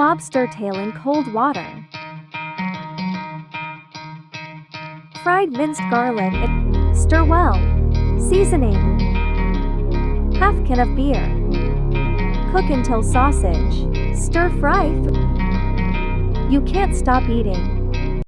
Lobster tail in cold water. Fried minced garlic. Stir well. Seasoning. Half can of beer. Cook until sausage. Stir fry. You can't stop eating.